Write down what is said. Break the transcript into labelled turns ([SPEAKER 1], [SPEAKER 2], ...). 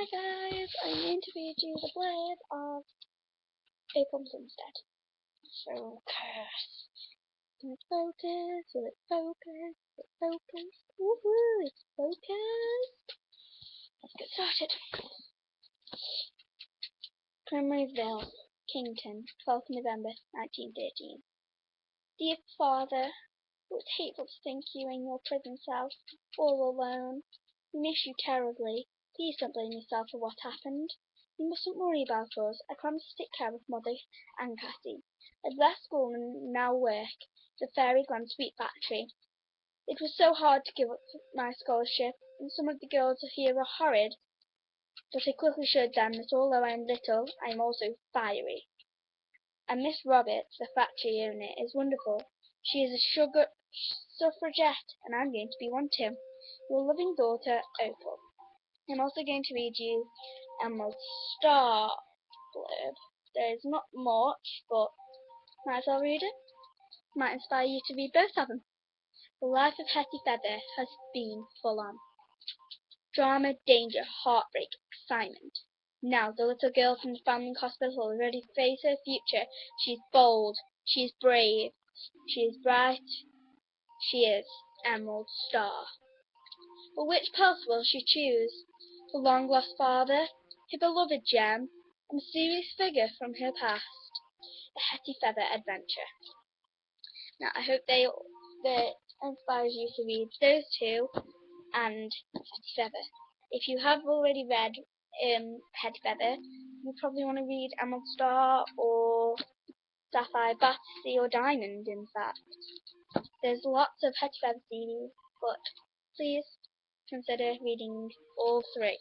[SPEAKER 1] Hi guys, I'm going to read you the blurb of Opal Plumstead. Focus. Will it focus? It focus? It focus? Woohoo! It's focused. Let's get started. Primroseville, Kingston, 12th November 1913. Dear Father, it was hateful to think you in your prison cell, all alone. We miss you terribly. Please don't blame yourself for what happened. You mustn't worry about us. I promise to take care of Mother and Cassie. I've left school and now work at the Fairy Glen Sweet Factory. It was so hard to give up my scholarship, and some of the girls here are horrid, but I quickly showed them that although I am little, I am also fiery. And Miss Roberts, the factory owner, is wonderful. She is a sugar suffragette, and I'm going to be one too. Your loving daughter, Opal. I'm also going to read you Emerald Star blurb. There is not much, but might as well read it. Might inspire you to read both of them. The life of Hetty Feather has been full on. Drama, danger, heartbreak, excitement. Now the little girl from the Foundling Hospital is ready to face her future. She is bold, she is brave, she is bright, she is Emerald Star. But which path will she choose? The long-lost father, her beloved gem, a mysterious figure from her past, the Hetty Feather adventure. Now, I hope they that inspires you to read those two and Hetty Feather. If you have already read um, Hetty Feather, you probably want to read Emerald Star or Sapphire Battersea or Diamond, in fact. There's lots of Hetty Feather CDs, but please consider reading all three.